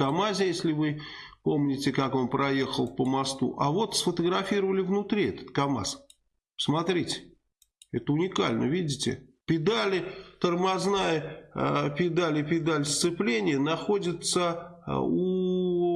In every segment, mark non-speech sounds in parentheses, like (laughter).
КАМАЗе, если вы помните, как он проехал по мосту. А вот сфотографировали внутри этот КАМАЗ. Смотрите, это уникально, видите? Педали, тормозная э, педаль и педаль сцепления находятся э,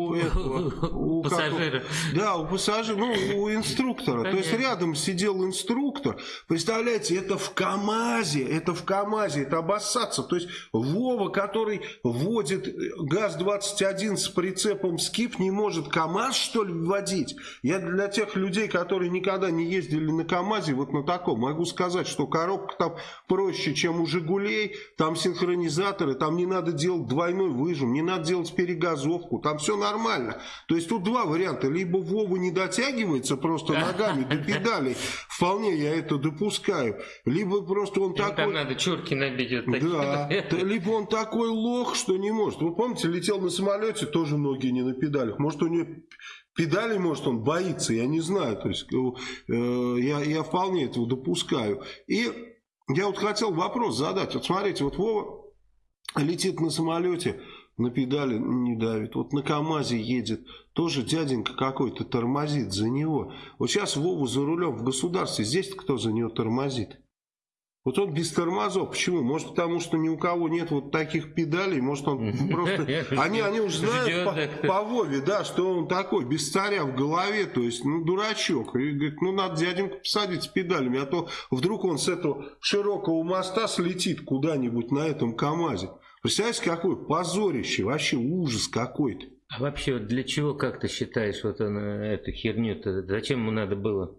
у (laughs) этого, у пассажира. Да, у пассажира, ну, у инструктора. Конечно. То есть рядом сидел инструктор. Представляете, это в КАМАЗе, это в КАМАЗе, это обоссаться. То есть Вова, который водит ГАЗ-21 с прицепом СКИП, не может КАМАЗ, что ли, вводить? Я для тех людей, которые никогда не ездили на КАМАЗе, вот на таком, могу сказать, что коробка там проще, чем у «Жигулей», там синхронизаторы, там не надо делать двойной выжим, не надо делать перегазовку, там все нормально. То есть тут два варианта. Либо Вова не дотягивается просто ногами до педалей. Вполне я это допускаю. Либо просто он такой... Там надо чурки набить. Да. Либо он такой лох, что не может. Вы помните, летел на самолете, тоже ноги не на педалях. Может, у него педали, может, он боится, я не знаю. То есть э, я, я вполне этого допускаю. И я вот хотел вопрос задать. Вот смотрите, вот Вова летит на самолете, на педали не давит. Вот на КАМАЗе едет, тоже дяденька какой-то тормозит за него. Вот сейчас Вову за рулем в государстве, здесь кто за него тормозит? Вот он без тормозов. Почему? Может, потому что ни у кого нет вот таких педалей. Может, он (laughs) просто... Они, они уже знают по, по Вове, да, что он такой, без царя в голове. То есть, ну, дурачок. И говорит, ну, надо дяденьку посадить с педалями. А то вдруг он с этого широкого моста слетит куда-нибудь на этом КамАЗе. Представляете, какое позорище, вообще ужас какой-то. А вообще, для чего, как ты считаешь, вот он, эту херню-то, зачем ему надо было?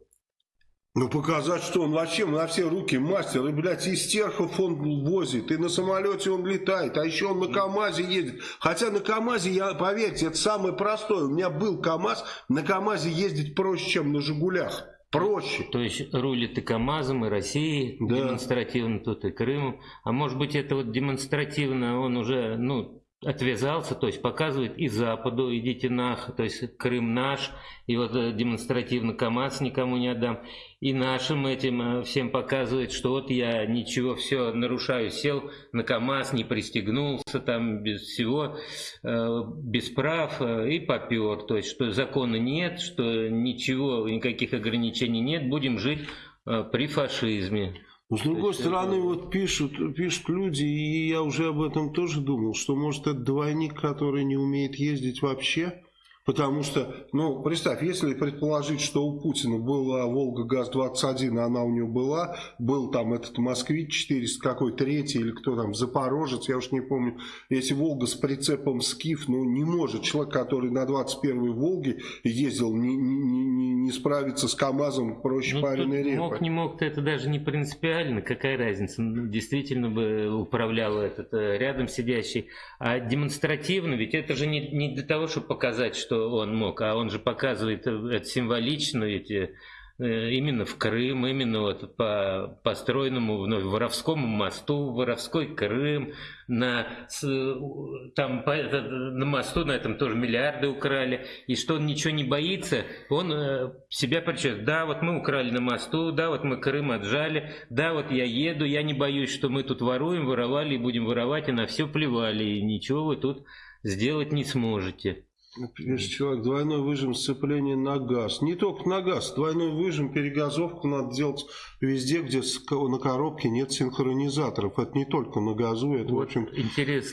Ну, показать, что он вообще на все руки мастер. И, блядь, из терхов он возит, и на самолете он летает, а еще он на КАМАЗе едет. Хотя на КАМАЗе, я, поверьте, это самое простое. У меня был КАМАЗ, на КАМАЗе ездить проще, чем на «Жигулях». Проще. То есть рулит и КАМАЗом, и Россией да. демонстративно, тут и Крымом. А может быть это вот демонстративно он уже, ну, отвязался, то есть показывает и Западу, идите нах, то есть Крым наш, и вот э, демонстративно КАМАЗ никому не отдам. И нашим этим э, всем показывает, что вот я ничего, все нарушаю, сел на КАМАЗ, не пристегнулся там без всего, э, без прав и попер. То есть, что закона нет, что ничего, никаких ограничений нет, будем жить при фашизме. Но, с другой есть, стороны, это... вот пишут, пишут люди, и я уже об этом тоже думал, что может это двойник, который не умеет ездить вообще, Потому что, ну, представь, если предположить, что у Путина была Волга ГАЗ-21, она у него была, был там этот Москвич 400 какой, третий или кто там, Запорожец, я уж не помню, если Волга с прицепом Скиф, ну, не может человек, который на 21-й Волге ездил, не, не, не, не справиться с КАМАЗом проще ну, пареной репы. Мог, не мог, это даже не принципиально, какая разница, ну, действительно бы управлял этот э, рядом сидящий, а демонстративно, ведь это же не, не для того, чтобы показать, что что он мог, а он же показывает это символично, ведь э, именно в Крым, именно вот по построенному вновь Воровскому мосту, Воровской Крым, на, там, по, на мосту на этом тоже миллиарды украли, и что он ничего не боится, он э, себя причет, да, вот мы украли на мосту, да, вот мы Крым отжали, да, вот я еду, я не боюсь, что мы тут воруем, воровали и будем воровать, и на все плевали, и ничего вы тут сделать не сможете. Пишет человек, двойной выжим сцепления на газ. Не только на газ, двойной выжим, перегазовку надо делать везде, где на коробке нет синхронизаторов. Это не только на газу, это, вот, в общем... Интересно.